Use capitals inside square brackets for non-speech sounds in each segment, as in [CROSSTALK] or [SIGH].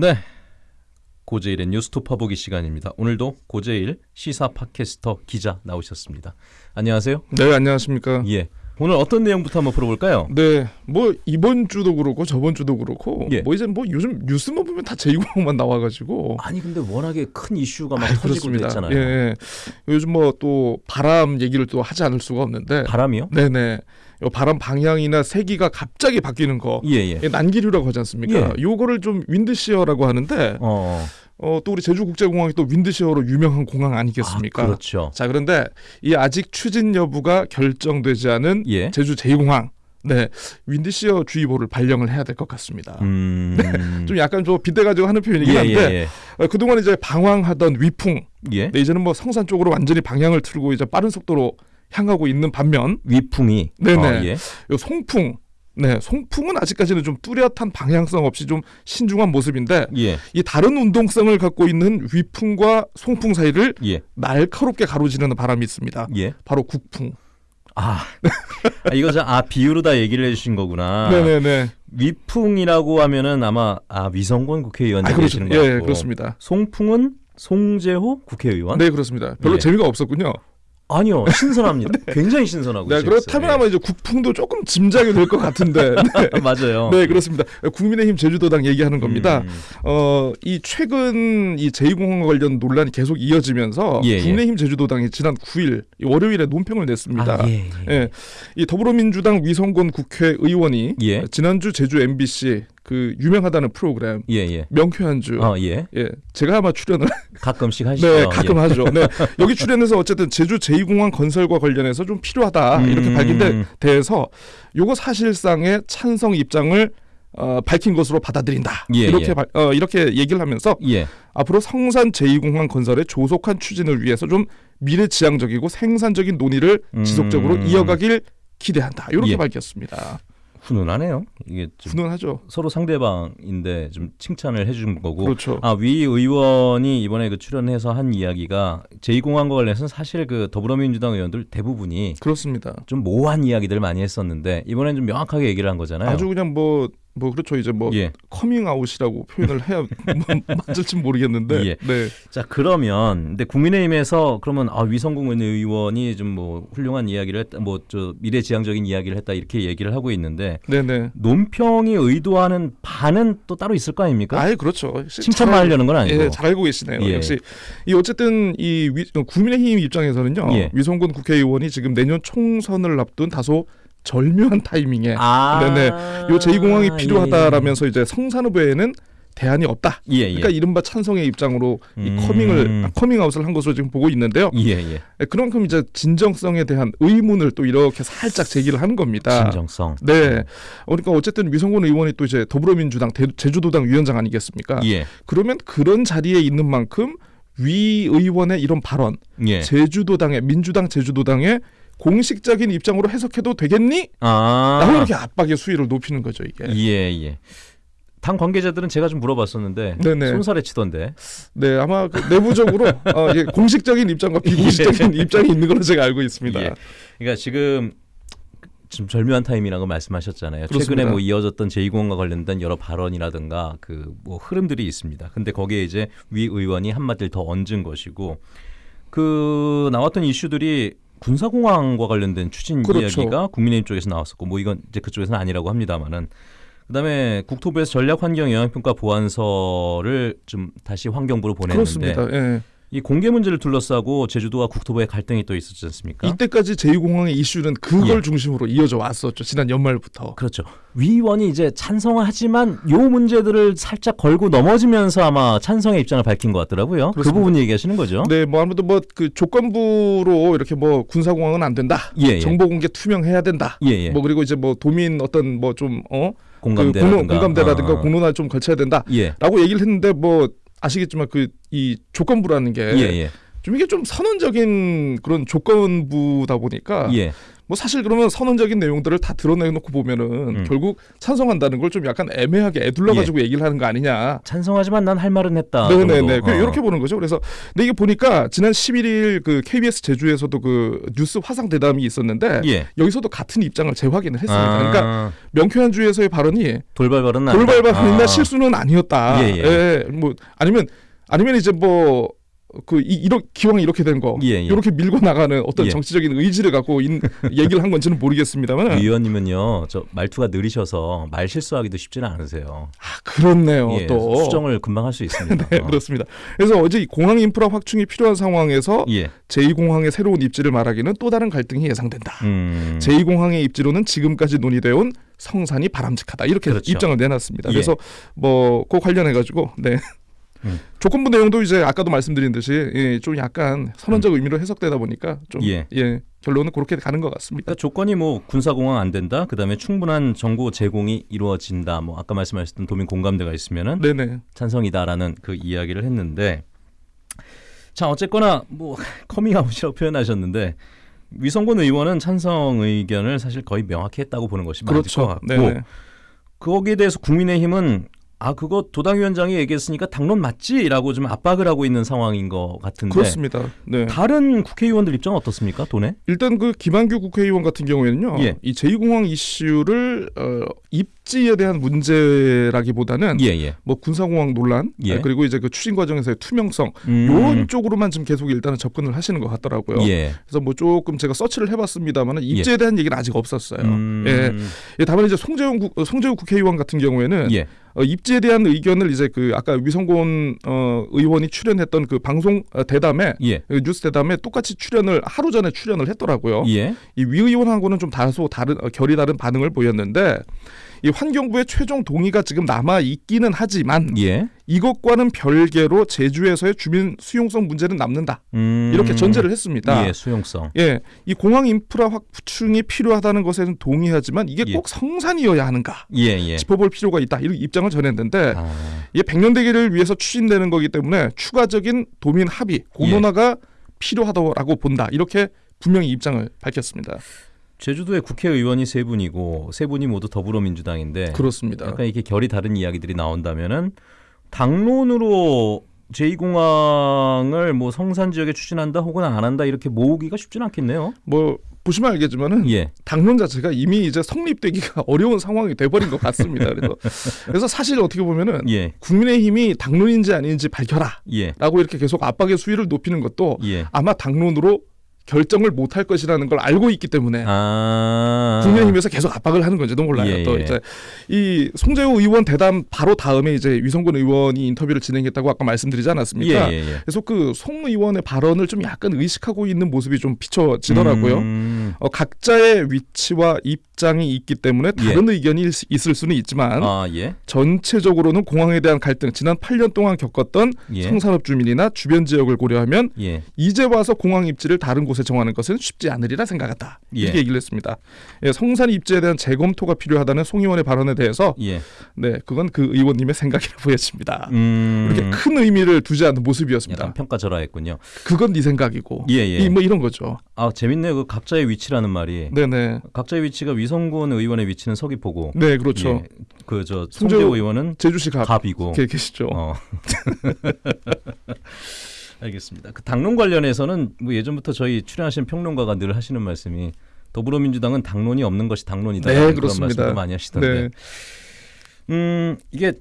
네. 고제일의 뉴스토파 보기 시간입니다. 오늘도 고제일 시사 팟캐스터 기자 나오셨습니다. 안녕하세요. 네, 안녕하십니까. 예. 오늘 어떤 내용부터 한번 풀어볼까요? 네, 뭐 이번 주도 그렇고 저번 주도 그렇고 예. 뭐 이제 뭐 요즘 뉴스만 보면 다 제2공만 나와가지고 아니 근데 워낙에 큰 이슈가 막 아이, 터지고. 있잖아요. 예, 예. 요즘 뭐 또 바람 얘기를 또 하지 않을 수가 없는데 바람이요? 네네 요 바람 방향이나 세기가 갑자기 바뀌는 거 예 예. 난기류라고 하지 않습니까? 예. 요거를 좀 윈드시어라고 하는데 어. 어, 또 우리 제주국제공항이 또 윈드시어로 유명한 공항 아니겠습니까? 아, 그렇죠. 자 그런데 이 아직 추진 여부가 결정되지 않은 예. 제주 제2공항 네 윈드시어 주의보를 발령을 해야 될 것 같습니다. 음. 좀 약간 좀 빗대가지고 하는 표현이긴 예, 한데 예, 어, 그동안 이제 방황하던 위풍 예. 예. 네, 이제는 뭐 성산 쪽으로 완전히 방향을 틀고 이제 빠른 속도로 향하고 있는 반면 위풍이 네네. 어, 예. 요 송풍 네 송풍은 아직까지는 좀 뚜렷한 방향성 없이 좀 신중한 모습인데 예. 이 다른 운동성을 갖고 있는 위풍과 송풍 사이를 예. 날카롭게 가로지르는 바람이 있습니다. 예. 바로 국풍. 아. 아 이거 저, 아 비유로 다 얘기를 해주신 거구나. 네네네. 위풍이라고 하면은 아마 아 위성권 국회의원 아, 그렇죠. 얘기하시는 거 예, 같고 예, 그렇습니다. 송풍은 송재호 국회의원? 네, 그렇습니다. 별로 예. 재미가 없었군요. 아니요 신선합니다. [LAUGHS] 굉장히 신선하고 네. 그렇다면 아마 이제 국풍도 조금 짐작이 될 것 같은데. [LAUGHS] 네. 예. 맞아요. 네, 그렇습니다. 국민의힘 제주도당 얘기하는 겁니다. 음, 어, 이 최근 이 제2공항 관련 논란이 계속 이어지면서 예, 예. 국민의힘 제주도당이 지난 9일 이 월요일에 논평을 냈습니다. 아, 예, 예. 예, 이 더불어민주당 위성권 국회의원이 예. 지난주 제주 MBC 그 유명하다는 프로그램 예, 예. 명쾌한주 어, 예. 예, 제가 아마 출연을 [LAUGHS] 가끔씩 하시죠. 네, 가끔 예. 하죠. 네, 여기 출연해서 어쨌든 제주 제2공항 건설과 관련해서 좀 필요하다 이렇게 음. 밝힌 데 대해서 요거 사실상의 찬성 입장을 어, 밝힌 것으로 받아들인다. 예, 이렇게 예. 발- 어, 이렇게 얘기를 하면서 예. 앞으로 성산 제2공항 건설의 조속한 추진을 위해서 좀 미래지향적이고 생산적인 논의를 음. 지속적으로 이어가길 기대한다. 이렇게 예. 밝혔습니다. 훈훈하네요. 이게 좀 훈훈하죠. 서로 상대방인데 좀 칭찬을 해준 거고. 그렇죠. 아, 위 의원이 이번에 그 출연해서 한 이야기가 제2공항과 관련해서는 사실 그 더불어민주당 의원들 대부분이 그렇습니다. 좀 모호한 이야기들 많이 했었는데 이번엔 좀 명확하게 얘기를 한 거잖아요. 아주 그냥 뭐 뭐 그렇죠 이제 뭐 예. 커밍아웃이라고 표현을 해야 [LAUGHS] 뭐 맞을지 모르겠는데 예. 네 자 그러면 근데 국민의힘에서 그러면 아 위성곤 의원이 좀 뭐 훌륭한 이야기를 했다 뭐 저 미래지향적인 이야기를 했다 이렇게 얘기를 하고 있는데 네네 논평이 의도하는 바는 또 따로 있을 거 아닙니까? 아예 그렇죠 칭찬만 잘- 하려는 건 아니고. 예, 잘 알고 계시네요. 예. 역시 이 어쨌든 이 위, 국민의힘 입장에서는요. 예. 위성곤 국회의원이 지금 내년 총선을 앞둔 다소 절묘한 타이밍에 아, 네네. 요 제2공항이 필요하다라면서 예, 이제 성산 후보에는 대안이 없다. 예, 예. 그러니까 이른바 찬성의 입장으로 이 음. 커밍을 아, 커밍아웃을 한 것으로 지금 보고 있는데요. 예, 예. 예, 그만큼 이제 진정성에 대한 의문을 또 이렇게 살짝 제기를 하는 겁니다. 진정성. 네. 그러니까 어쨌든 위성군 의원이 또 이제 더불어민주당 대- 제주도당 위원장 아니겠습니까? 예, 그러면 그런 자리에 있는 만큼 위 의원의 이런 발언, 예. 제주도당의 민주당 제주도당의 공식적인 입장으로 해석해도 되겠니? 아, 라고 이렇게 압박의 수위를 높이는 거죠 이게. 예, 예. 당 관계자들은 제가 좀 물어봤었는데 네네. 손살에 치던데. 네, 아마 그 내부적으로 [LAUGHS] 어, 예, 공식적인 입장과 비공식적인 [LAUGHS] 입장이 있는 걸로 제가 알고 있습니다. 예. 그러니까 지금 좀 절묘한 타임이라고 말씀하셨잖아요. 최근에 그렇습니다. 뭐 이어졌던 제2공항과 관련된 여러 발언이라든가 그 뭐 흐름들이 있습니다. 근데 거기에 이제 위 의원이 한마디를 더 얹은 것이고 그 나왔던 이슈들이 군사공항과 관련된 추진 그렇죠. 이야기가 국민의힘 쪽에서 나왔었고 뭐 이건 이제 그쪽에서는 아니라고 합니다만은 그다음에 국토부에서 전략환경 영향평가 보완서를 좀 다시 환경부로 보냈는데 그렇습니다. 예. 이 공개 문제를 둘러싸고 제주도와 국토부의 갈등이 또 있었지 않습니까? 이때까지 제2공항의 이슈는 그걸? 예. 중심으로 이어져 왔었죠. 지난 연말부터. 그렇죠. 위원이 이제 찬성을 하지만 요 문제들을 살짝 걸고 넘어지면서 아마 찬성의 입장을 밝힌 것 같더라고요. 그 그렇습니다. 부분 얘기하시는 거죠. 네, 뭐 아무래도 뭐그 조건부로 이렇게 뭐 군사공항은 안 된다. 예, 예. 정보 공개 투명해야 된다. 예, 예. 뭐 그리고 이제 뭐 도민 어떤 뭐좀 어? 그 공감대라든가. 공론, 공감대라든가 아. 공론화 좀 걸쳐야 된다. 예. 라고 얘기를 했는데 뭐 아시겠지만 그 이 조건부라는 게 예, 예. 좀 이게 좀 선언적인 그런 조건부다 보니까 예. 뭐 사실 그러면 선언적인 내용들을 다 드러내놓고 보면은 음. 결국 찬성한다는 걸 좀 약간 애매하게 애둘러 가지고 얘기를 하는 거 아니냐. 찬성하지만 난 할 말은 했다. 네네네. 그 어. 이렇게 보는 거죠. 그래서 근데 이게 보니까 지난 11일 그 KBS 제주에서도 그 뉴스 화상 대담이 있었는데 예. 여기서도 같은 입장을 재확인을 했습니다. 아, 그러니까 명쾌한 주에서의 발언이 돌발 아니다. 돌발 발언이나 아. 실수는 아니었다. 예, 예. 뭐 아니면 아니면 이제 뭐 그 이 런 기왕 이렇게 된거 예, 예. 이렇게 밀고 나가는 어떤 예. 정치적인 의지를 갖고 인, [LAUGHS] 얘기를 한 건지는 모르겠습니다만 위원님은요, 저 말투가 느리셔서 말 실수하기도 쉽지는 않으세요. 아, 그렇네요. 예, 또 수정을 금방 할 수 있습니다. [LAUGHS] 네, 어. 그렇습니다. 그래서 어제 이 공항 인프라 확충이 필요한 상황에서 예. 제2공항의 새로운 입지를 말하기는 또 다른 갈등이 예상된다. 음. 제2공항의 입지로는 지금까지 논의되어 온 성산이 바람직하다. 이렇게 그렇죠. 입장을 내놨습니다. 예. 그래서 뭐 그 관련해 가지고 네. 음. 조건부 내용도 이제 아까도 말씀드린 듯이 예, 좀 약간 선언적 의미로 해석되다 보니까 좀 음. 예. 예, 결론은 그렇게 가는 것 같습니다. 그러니까 조건이 뭐 군사공항 안 된다. 그다음에 충분한 정보 제공이 이루어진다. 뭐 아까 말씀하셨던 도민 공감대가 있으면은 네네. 찬성이다라는 그 이야기를 했는데 자 어쨌거나 뭐 [LAUGHS] 커밍아웃이라고 표현하셨는데 위성곤 의원은 찬성 의견을 사실 거의 명확히 했다고 보는 것이 맞을 것 그렇죠. 같고 네네. 거기에 대해서 국민의힘은 아 그거 도당위원장이 얘기했으니까 당론 맞지라고 좀 압박을 하고 있는 상황인 것 같은데 그렇습니다. 네. 다른 국회의원들 입장 은 어떻습니까 돈에? 일단 그 김한규 국회의원 같은 경우에는요. 예. 이 제2공항 이슈를 어, 입지에 대한 문제라기보다는 예 예. 뭐 군사공항 논란 예. 아, 그리고 이제 그 추진 과정에서의 투명성 음, 요런 쪽으로만 지금 계속 일단은 접근을 하시는 것 같더라고요. 예. 그래서 뭐 조금 제가 서치를 해봤습니다만 입지에 대한 얘기는 아직 없었어요. 음, 예. 예, 다만 이제 송재훈 국, 어, 송재훈 국회의원 같은 경우에는 예. 어, 입지에 대한 의견을 이제 그 아까 위성곤 어, 의원이 출연했던 그 방송 어, 대담에 예. 그 뉴스 대담에 똑같이 출연을 하루 전에 출연을 했더라고요. 예. 이위 의원하고는 좀 다소 다른 어, 결이 다른 반응을 보였는데 이 환경부의 최종 동의가 지금 남아 있기는 하지만 예. 이것과는 별개로 제주에서의 주민 수용성 문제는 남는다. 음, 이렇게 전제를 했습니다. 예, 수용성. 예, 이 공항 인프라 확충이 필요하다는 것에는 동의하지만 이게 예. 꼭 성산이어야 하는가 예, 예. 짚어볼 필요가 있다. 이런 입장을 전했는데 아, 이게 백년대계를 위해서 추진되는 거기 때문에 추가적인 도민 합의 공론화가 필요하다고 본다. 이렇게 분명히 입장을 밝혔습니다. 제주도의 국회의원이 세 분이고 세 분이 모두 더불어민주당인데 그렇습니다. 약간 이렇게 결이 다른 이야기들이 나온다면은 당론으로 제2공항을 뭐 성산 지역에 추진한다 혹은 안 한다 이렇게 모으기가 쉽진 않겠네요. 뭐 보시면 알겠지만은 예. 당론 자체가 이미 이제 성립되기가 [LAUGHS] 어려운 상황이 돼버린 것 같습니다. 그래서 [LAUGHS] 그래서 사실 어떻게 보면은 예. 국민의힘이 당론인지 아닌지 밝혀라라고 예. 이렇게 계속 압박의 수위를 높이는 것도 예. 아마 당론으로 결정을 못 할 것이라는 걸 알고 있기 때문에 아. 국민의힘에서 계속 압박을 하는 건지도 몰라요. 예, 또 예. 이제 이 송재호 의원 대담 바로 다음에 이제 위성군 의원이 인터뷰를 진행했다고 아까 말씀드리지 예, 않았습니까? 예, 예. 그래서 그 송 의원의 발언을 좀 약간 의식하고 있는 모습이 좀 비춰지더라고요. 음. 어, 각자의 위치와 입장이 있기 때문에 다른 의견이 있- 있을 수는 있지만 아, 예. 전체적으로는 공항에 대한 갈등 지난 8년 동안 겪었던 예. 성산업 주민이나 주변 지역을 고려하면 예. 이제 와서 공항 입지를 다른 곳에 정하는 것은 쉽지 않으리라 생각한다. 예. 이렇게 얘기를 했습니다. 예, 성산 입지에 대한 재검토가 필요하다는 송 의원의 발언에 대해서 예. 네 그건 그 의원님의 생각이라 보여집니다. 음. 이렇게 큰 의미를 두지 않는 모습이었습니다. 평가절하했군요. 그건 네 생각이고 예, 예. 이 뭐 이런 거죠. 아, 재밌네요. 그 각자의 위치라는 말이. 네네. 각자의 위치가 위성군 의원의 위치는 서귀포고. 네 그렇죠. 그저 송재호- 의원은 제주시 갑 갑이고. 계- 계시죠. 어. [LAUGHS] [LAUGHS] 알겠습니다. 그 당론 관련해서는 뭐 예전부터 저희 출연하신 평론가가 늘 하시는 말씀이 더불어민주당은 당론이 없는 것이 당론이다. 네, 그런. 말씀도 많이 하시던데. 네. 음, 이게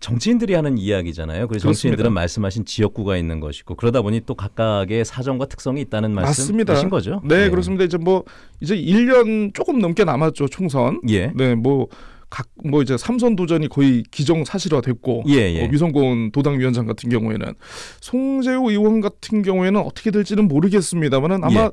정치인들이 하는 이야기잖아요. 그래서 정치인들은 그렇습니다. 말씀하신 지역구가 있는 것이고 그러다 보니 또 각각의 사정과 특성이 있다는. 말씀이신 거죠? 네, 그렇습니다. 이제 뭐 이제 1년 조금 넘게 남았죠 총선. 예. 네, 뭐 각 뭐 이제 삼선 도전이 거의 기정사실화 됐고 예, 예. 어, 위성곤 도당위원장 같은 경우에는 송재호 의원 같은 경우에는 어떻게 될지는 모르겠습니다만은 아마 예.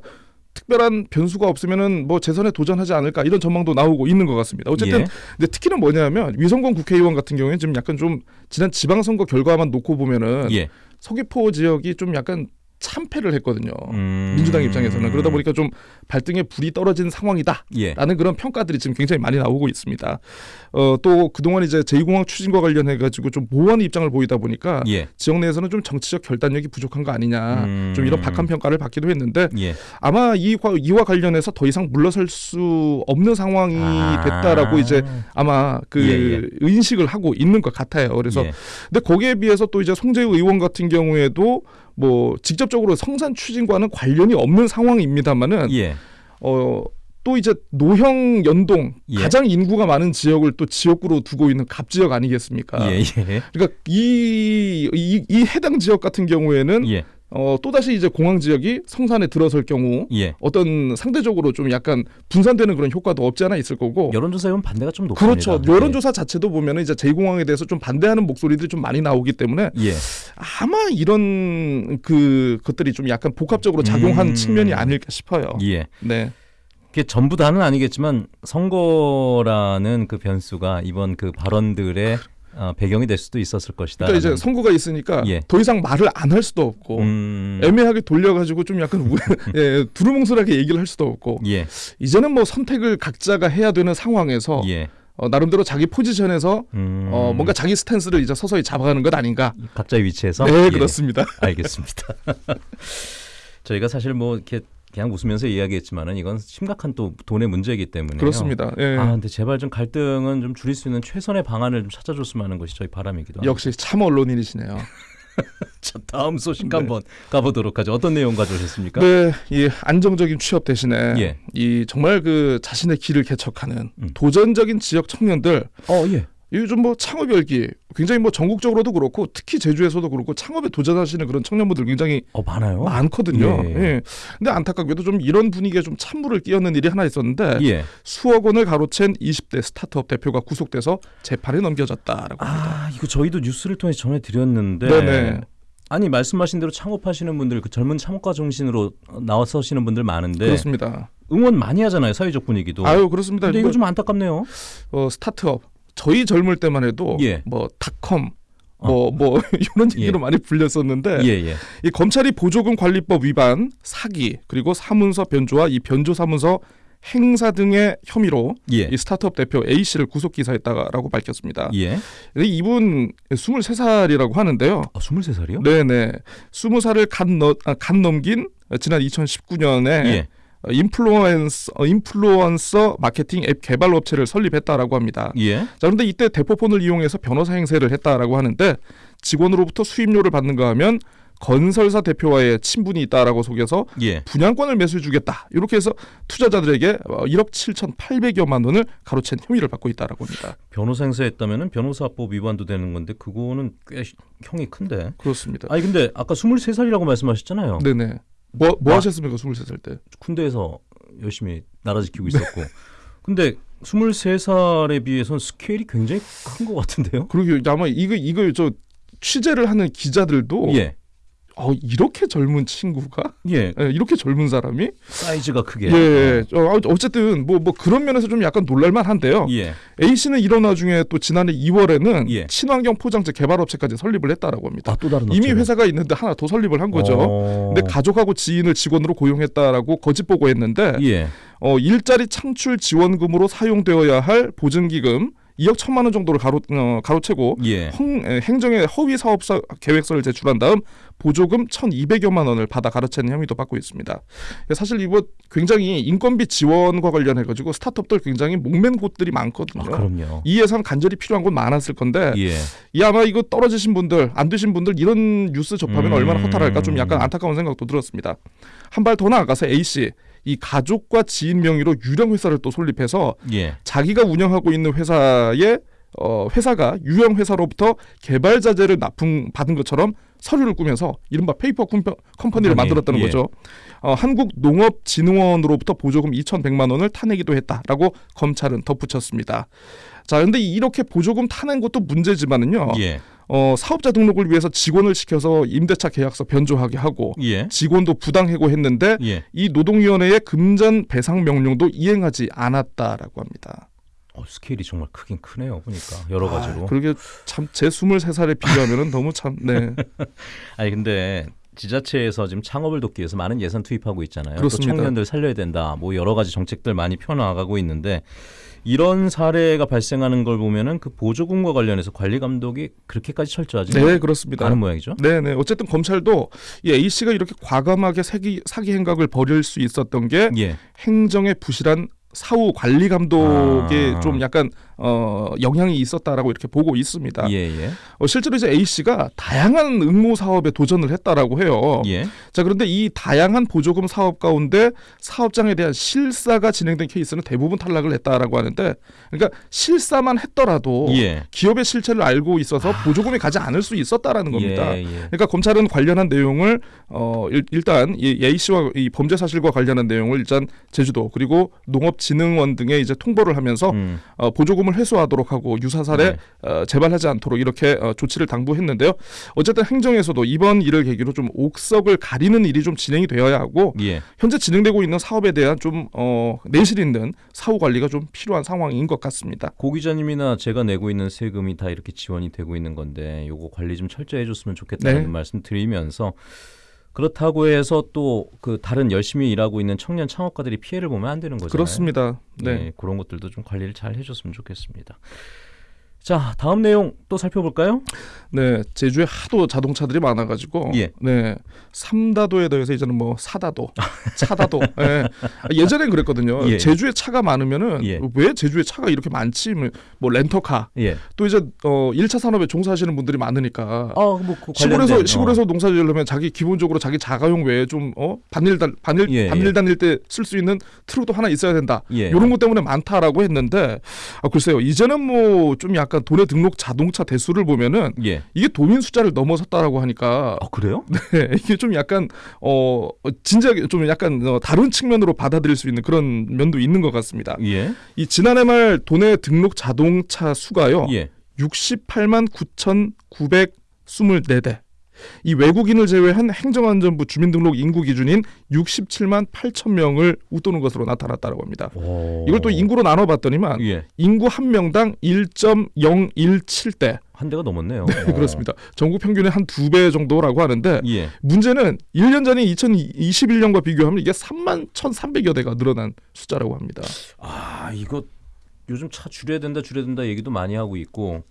특별한 변수가 없으면은 뭐 재선에 도전하지 않을까 이런 전망도 나오고 있는 것 같습니다. 어쨌든 예. 근데 특히는 뭐냐면 위성곤 국회의원 같은 경우에는 지금 약간 좀 지난 지방선거 결과만 놓고 보면은 예. 서귀포 지역이 좀 약간 참패를 했거든요. 음. 민주당 입장에서는 그러다 보니까 좀 발등에 불이 떨어진 상황이다. 예. 라는 그런 평가들이 지금 굉장히 많이 나오고 있습니다. 어, 또 그동안 이제 제2공항 추진과 관련해 가지고 좀 모호한 입장을 보이다 보니까 예. 지역 내에서는 좀 정치적 결단력이 부족한 거 아니냐. 음. 좀 이런 박한 평가를 받기도 했는데 예. 아마 이 과- 이와 관련해서 더 이상 물러설 수 없는 상황이 아. 됐다라고 이제 아마 그 예, 인식을 하고 있는 것 같아요. 그래서 예. 근데 거기에 비해서 또 이제 송재우 의원 같은 경우에도 뭐 직접적으로 성산 추진과는 관련이 없는 상황입니다만은 예. 어. 또 이제 노형 연동 예. 가장 인구가 많은 지역을 또 지역구로 두고 있는 갑 지역 아니겠습니까? 예. 예. 그러니까 이, 이, 이 해당 지역 같은 경우에는 예. 어, 또다시 이제 공항 지역이 성산에 들어설 경우 예. 어떤 상대적으로 좀 약간 분산되는 그런 효과도 없지 않아 있을 거고 여론조사에 보면 반대가 좀 높습니다. 그렇죠. 여론조사 자체도 보면은 이제 제2공항에 대해서 좀 반대하는 목소리들이 좀 많이 나오기 때문에 예. 예. 아마 이런 그 것들이 좀 약간 복합적으로 작용한 음. 측면이 아닐까 싶어요. 예. 네. 그게 전부 다는 아니겠지만 선거라는 그 변수가 이번 그 발언들의 어, 배경이 될 수도 있었을 것이다. 그러니까 이제 선거가 있으니까 예. 더 이상 말을 안 할 수도 없고 음, 애매하게 돌려가지고 좀 약간 우, [LAUGHS] 예, 두루뭉술하게 얘기를 할 수도 없고 예. 이제는 뭐 선택을 각자가 해야 되는 상황에서 예. 어, 나름대로 자기 포지션에서 음, 어, 뭔가 자기 스탠스를 이제 서서히 잡아가는 것 아닌가. 각자의 위치에서 네, 예. 그렇습니다. 알겠습니다. [LAUGHS] 저희가 사실 뭐 이렇게 그냥 웃으면서 이야기했지만은 이건 심각한 또 돈의 문제이기 때문에 그렇습니다. 예. 아, 근데 제발 좀 갈등은 좀 줄일 수 있는 최선의 방안을 좀 찾아줬으면 하는 것이 저희 바람이기도 합니다. 역시 참 언론인이시네요. [LAUGHS] 자, 다음 소식 네. 한번 가보도록 하죠. 어떤 내용 가져오셨습니까? 네, 이 안정적인 취업 대신에 예. 이 정말 그 자신의 길을 개척하는 음. 도전적인 지역 청년들 어, 예. 요즘 뭐 창업 열기 굉장히 뭐 전국적으로도 그렇고 특히 제주에서도 그렇고 창업에 도전하시는 그런 청년분들 굉장히 어, 많아요. 많거든요. 예. 예. 근데 안타깝게도 좀 이런 분위기에 좀 찬물을 끼얹는 일이 하나 있었는데 예. 수억 원을 가로챈 20대 스타트업 대표가 구속돼서 재판에 넘겨졌다라고 합니다. 아, 이거 저희도 뉴스를 통해 서 전해 드렸는데. 네네. 아니 말씀하신 대로 창업하시는 분들, 그 젊은 창업가 정신으로 나와서시는 분들 많은데 그렇습니다. 응원 많이 하잖아요 사회적 분위기도. 아유 그렇습니다. 근데 뭐, 이거 좀 안타깝네요. 어, 스타트업 저희 젊을 때만 해도 예. 뭐 닷컴 뭐뭐 [LAUGHS] 이런 얘기로 많이 불렸었는데 예, 예. 이 검찰이 보조금 관리법 위반, 사기 그리고 사문서 변조와 이 변조 사문서 행사 등의 혐의로 예. 이 스타트업 대표 A 씨를 구속 기사했다라고 밝혔습니다. 예. 근데 이분 23살이라고 하는데요. 아, 23살이요? 네 네. 20살을 간, 너, 아, 간 넘긴 지난 2019년에 예. 인플루언서, 어, 인플루언서 마케팅 앱 개발 업체를 설립했다라고 합니다. 예. 자 그런데 이때 대포폰을 이용해서 변호사 행세를 했다라고 하는데 직원으로부터 수임료를 받는가 하면 건설사 대표와의 친분이 있다라고 속여서 예. 분양권을 매수해 주겠다 이렇게 해서 투자자들에게 어, 1억 7,800여만 원을 가로챈 혐의를 받고 있다라고 합니다. 변호사 행세했다면은 변호사법 위반도 되는 건데 그거는 꽤 시- 형이 큰데. 그렇습니다. 아니 근데 아까 23살이라고 말씀하셨잖아요. 네네. 뭐, 뭐 아. 하셨습니까? 23살 때. 군대에서 열심히 나라 지키고 있었고. [LAUGHS] 근데 23살에 비해서는 스케일이 굉장히 큰 것 같은데요? 그러게 아마 이거 이거 저 취재를 하는 기자들도 예. 어, 이렇게 젊은 친구가 예. 예, 이렇게 젊은 사람이 사이즈가 크게. 예, 어, 어쨌든 뭐뭐 그런 면에서 좀 약간 놀랄만 한데요. 예. A 씨는 이런 와중에 또 지난해 2월에는 예. 친환경 포장재 개발업체까지 설립을 했다라고 합니다. 아, 또 다른 이미. 회사가 있는데 하나 더 설립을 한 거죠. 어. 근데 가족하고 지인을 직원으로 고용했다라고 거짓 보고했는데 예. 어, 일자리 창출 지원금으로 사용되어야 할 보증기금 2억 1천만 원 정도를 가로 어, 가로채고 예. 행, 에, 행정에 허위 사업사 계획서를 제출한 다음 보조금 1,200여만 원을 받아 가로채는 혐의도 받고 있습니다. 사실 이거 굉장히 인건비 지원과 관련해 가지고 스타트업들 굉장히 목맨 곳들이 많거든요. 아, 그럼요. 이 예산 간절히 필요한 곳 많았을 건데 예. 이 아마 이거 떨어지신 분들 안 되신 분들 이런 뉴스 접하면 음. 얼마나 허탈할까 좀 약간 안타까운 생각도 들었습니다. 한 발 더 나아가서 A 씨 이 가족과 지인 명의로 유령 회사를 또 설립해서 예. 자기가 운영하고 있는 회사에 어, 회사가 유령 회사로부터 개발 자재를 납품 받은 것처럼 서류를 꾸며서 이른바 페이퍼 컴퍼, 컴퍼니를 컴퍼니, 만들었다는 예. 거죠. 어, 한국농업진흥원으로부터 보조금 2,100만 원을 타내기도 했다라고 검찰은 덧붙였습니다. 자, 근데 이렇게 보조금 타낸 것도 문제지만은요. 예. 어, 사업자 등록을 위해서 직원을 시켜서 임대차 계약서 변조하게 하고 예. 직원도 부당 해고했는데 예. 이 노동위원회의 금전 배상 명령도 이행하지 않았다라고 합니다. 어, 스케일이 정말 크긴 크네요. 보니까 여러 가지로. 아, 그러게 참 제 23살에 비교하면은 너무 참 네. [LAUGHS] 아니 근데 지자체에서 지금 창업을 돕기 위해서 많은 예산 투입하고 있잖아요. 그렇습니다. 또 청년들 살려야 된다. 뭐 여러 가지 정책들 많이 펴나가고 있는데 이런 사례가 발생하는 걸 보면은 그 보조금과 관련해서 관리 감독이 그렇게까지 철저하지 네, 그렇습니다. 않은 모양이죠. 네, 네. 어쨌든 검찰도 이 A 씨가 이렇게 과감하게 사기 사기 행각을 벌일 수 있었던 게 예. 행정의 부실한 사후 관리 감독에 아. 좀 약간 어, 영향이 있었다라고 이렇게 보고 있습니다. 예, 예. 어, 실제로 이제 A 씨가 다양한 응모 사업에 도전을 했다라고 해요. 예. 자 그런데 이 다양한 보조금 사업 가운데 사업장에 대한 실사가 진행된 케이스는 대부분 탈락을 했다라고 하는데 그러니까 실사만 했더라도 예. 기업의 실체를 알고 있어서 보조금이 가지 않을 수 있었다라는 겁니다. 예, 예. 그러니까 검찰은 관련한 내용을 어 일, 이 A 씨와 이 범죄 사실과 관련한 내용을 일단 제주도 그리고 농업진흥원 등에 이제 통보를 하면서 음. 어, 보조금을 회수하도록 하고 유사 사례 네. 어, 재발하지 않도록 이렇게 어, 조치를 당부했는데요. 어쨌든 행정에서도 이번 일을 계기로 좀 옥석을 가리는 일이 좀 진행이 되어야 하고 예. 현재 진행되고 있는 사업에 대한 좀 어, 내실 있는 사후 관리가 좀 필요한 상황인 것 같습니다. 고 기자님이나 제가 내고 있는 세금이 다 이렇게 지원이 되고 있는 건데 요거 관리 좀 철저히 해줬으면 좋겠다는 네. 말씀 드리면서 그렇다고 해서 또 그 다른 열심히 일하고 있는 청년 창업가들이 피해를 보면 안 되는 거잖아요. 그렇습니다. 네. 네, 그런 것들도 좀 관리를 잘 해줬으면 좋겠습니다. 자, 다음 내용 또 살펴볼까요? 네, 제주에 하도 자동차들이 많아가지고, 예. 네, 삼다도에 더해서 이제는 뭐 사다도, 차다도. [LAUGHS] 예. 예전엔 그랬거든요. 예. 제주에 차가 많으면은 예. 왜 제주에 차가 이렇게 많지? 뭐 렌터카. 예. 또 이제 어 1차 산업에 종사하시는 분들이 많으니까. 아, 뭐 그 시골에서 관련된, 시골에서 농사 지으려면 자기 기본적으로 자기 자가용 외에 좀어 반일 단 반일 예, 반일 예. 다닐 때 쓸 수 있는 트럭도 하나 있어야 된다. 예. 이런 것 때문에 많다라고 했는데 아, 글쎄요 이제는 뭐 좀 약간 도내 등록 자동차 대수를 보면은 예. 이게 도민 숫자를 넘어섰다라고 하니까 아, 그래요? [LAUGHS] 네, 이게 좀 약간 어 진지하게 좀 약간 어, 다른 측면으로 받아들일 수 있는 그런 면도 있는 것 같습니다. 예. 이 지난해 말 도내 등록 자동차 수가요 예. 68만 9,924대. 이 외국인을 제외한 행정안전부 주민등록 인구 기준인 67만 8천 명을 웃도는 것으로 나타났다고 합니다. 오. 이걸 또 인구로 나눠봤더니만 예. 인구 한 명당 1.017대 한 대가 넘었네요. 네, 어. 그렇습니다. 전국 평균의 한 두 배 정도라고 하는데 예. 문제는 1년 전인 2021년과 비교하면 이게 3만 1,300여 대가 늘어난 숫자라고 합니다. 아, 이거 요즘 차 줄여야 된다, 줄여야 된다 얘기도 많이 하고 있고.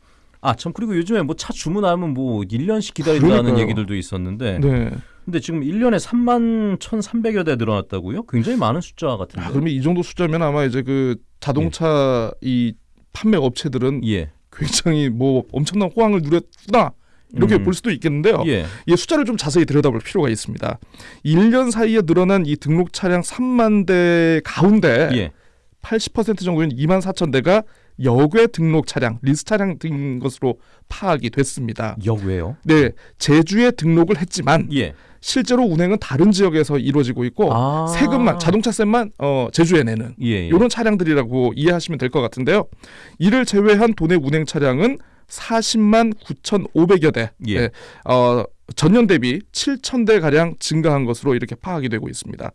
아, 참 그리고 요즘에 뭐 차 주문하면 뭐 1년씩 기다린다는 그러니까요. 얘기들도 있었는데. 네. 근데 지금 1년에 3만 1,300여 대 늘어났다고요? 굉장히 많은 숫자 같은데. 아, 그러면 이 정도 숫자면 아마 이제 그 자동차 이 판매 업체들은 예. 굉장히 뭐 엄청난 호황을 누렸구나 이렇게 음. 볼 수도 있겠는데요. 예. 이 숫자를 좀 자세히 들여다볼 필요가 있습니다. 1년 사이에 늘어난 이 등록 차량 3만 대 가운데 예. 80% 정도인 2만 4천 대가 역외 등록 차량, 리스 차량 등인 것으로 파악이 됐습니다. 역외요? 네, 제주에 등록을 했지만 예. 실제로 운행은 다른 지역에서 이루어지고 있고 아. 세금만 자동차세만 어, 제주에 내는 예. 예. 이런 차량들이라고 이해하시면 될 것 같은데요. 이를 제외한 도내 운행 차량은 40만 9,500여 대. 예. 네, 어, 전년 대비 7천 대 가량 증가한 것으로 이렇게 파악이 되고 있습니다.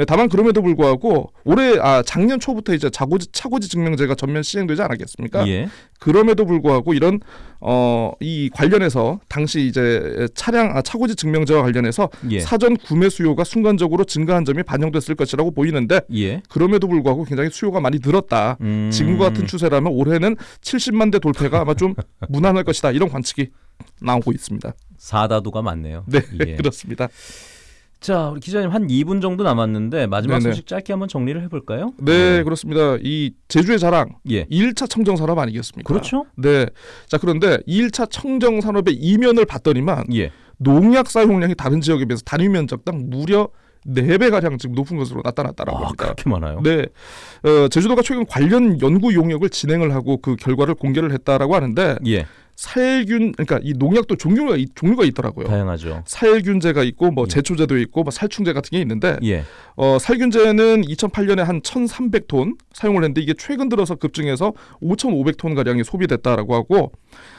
예, 다만 그럼에도 불구하고 올해 아 작년 초부터 이제 자고지 차고지 증명제가 전면 시행되지 않았겠습니까? 예. 그럼에도 불구하고 이런 어 이 관련해서 당시 이제 차량 아, 차고지 증명제와 관련해서 예. 사전 구매 수요가 순간적으로 증가한 점이 반영됐을 것이라고 보이는데 예. 그럼에도 불구하고 굉장히 수요가 많이 늘었다. 음. 지금과 같은 추세라면 올해는 70만 대 돌파가 아마 좀 [LAUGHS] 무난할 것이다. 이런 관측이 나오고 있습니다. 사다도가 많네요. 네, 예. [LAUGHS] 그렇습니다. 자, 우리 기자님 한 2분 정도 남았는데 마지막 네네. 소식 짧게 한번 정리를 해볼까요? 네, 그렇습니다. 이 제주의 자랑 예. 2일차 청정 산업 아니겠습니까? 그렇죠? 네. 자, 그런데 2일차 청정 산업의 이면을 봤더니만 예. 농약 사용량이 다른 지역에 비해서 단위 면적당 무려 4배 가량 지금 높은 것으로 나타났다라고 아, 합니다. 그렇게 많아요? 네, 어, 제주도가 최근 관련 연구 용역을 진행을 하고 그 결과를 공개를 했다라고 하는데 예. 살균 그러니까 이 농약도 종류가 이- 종류가 있더라고요. 다양하죠. 살균제가 있고 뭐 예. 제초제도 있고 뭐 살충제 같은 게 있는데 예. 어, 살균제는 2008년에 한 1,300톤 사용을 했는데 이게 최근 들어서 급증해서 5,500톤 가량이 소비됐다라고 하고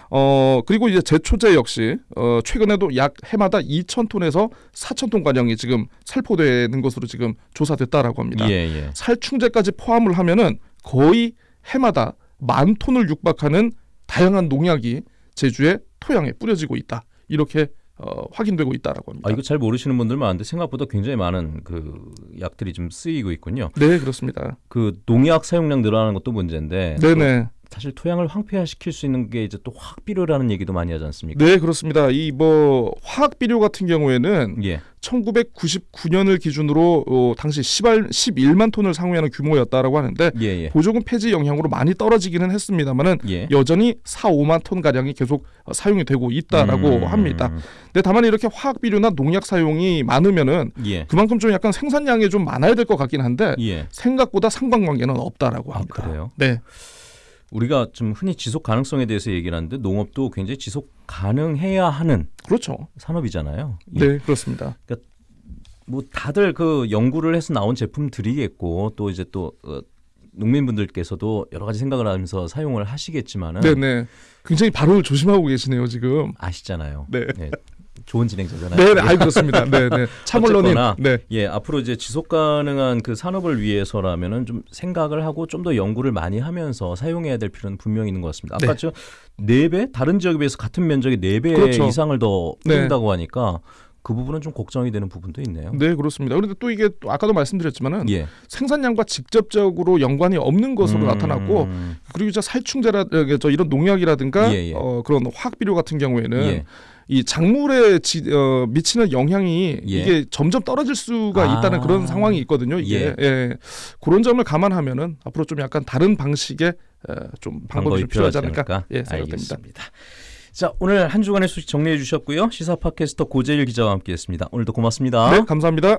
어 그리고 이제 제초제 역시 어 최근에도 약 해마다 2,000톤에서 4,000톤 가량이 지금 살포되는 것으로 지금 조사됐다라고 합니다. 예, 예. 살충제까지 포함을 하면은 거의 해마다 만 톤을 육박하는 다양한 농약이 제주의 토양에 뿌려지고 있다. 이렇게 어, 확인되고 있다라고 합니다. 아 이거 잘 모르시는 분들 많은데 생각보다 굉장히 많은 그 약들이 좀 쓰이고 있군요. 네, 그렇습니다. 그 농약 사용량 늘어나는 것도 문제인데 네, 네. 사실 토양을 황폐화시킬 수 있는 게 이제 또 화학 비료라는 얘기도 많이 하지 않습니까? 네, 그렇습니다. 이 뭐 화학 비료 같은 경우에는 예. 1999년을 기준으로 어, 당시 10알, 11만 톤을 상회하는 규모였다라고 하는데 예, 예. 보조금 폐지 영향으로 많이 떨어지기는 했습니다만은 예. 여전히 4, 5만 톤 가량이 계속 어, 사용이 되고 있다라고 음, 합니다. 근데 다만 이렇게 화학 비료나 농약 사용이 많으면은 예. 그만큼 좀 약간 생산량이 좀 많아야 될 것 같긴 한데 예. 생각보다 상관관계는 없다라고 아, 합니다. 그래요? 네, 우리가 좀 흔히 지속 가능성에 대해서 얘기를 하는데 농업도 굉장히 지속 가능해야 하는 그렇죠. 산업이잖아요. 예. 네, 그렇습니다. 뭐 다들 그 연구를 해서 나온 제품들이겠고 또 이제 또 어, 농민분들께서도 여러 가지 생각을 하면서 사용을 하시겠지만은 네, 네. 굉장히 발언을 조심하고 계시네요 지금. 아시잖아요. 네. 네. 좋은 진행자잖아요. 네, 네, 아이 그렇습니다. 네, 네. [LAUGHS] 참언론인. 네, 예, 앞으로 이제 지속 가능한 그 산업을 위해서라면은 좀 생각을 하고 좀 더 연구를 많이 하면서 사용해야 될 필요는 분명히 있는 것 같습니다. 아까 네. 저네 배 다른 지역에 비해서 같은 면적의 네배 그렇죠. 이상을 더 네. 푼다고 하니까 그 부분은 좀 걱정이 되는 부분도 있네요. 네, 그렇습니다. 그런데 또 이게 또 아까도 말씀드렸지만은 예. 생산량과 직접적으로 연관이 없는 것으로 음, 나타났고 그리고 저 살충제라 저 이런 농약이라든가 예, 예. 어, 그런 화학 비료 같은 경우에는 예. 이 작물에 지, 어, 미치는 영향이 예. 이게 점점 떨어질 수가 아. 있다는 그런 상황이 있거든요. 이게 예. 그런 점을 감안하면은 앞으로 좀 약간 다른 방식의 에, 좀 방법이 좀 필요하지 않을까 예, 생각됩니다. 알겠습니다. 자 오늘 한 주간의 소식 정리해 주셨고요. 시사 팟캐스터 고재일 기자와 함께했습니다. 오늘도 고맙습니다. 네, 감사합니다.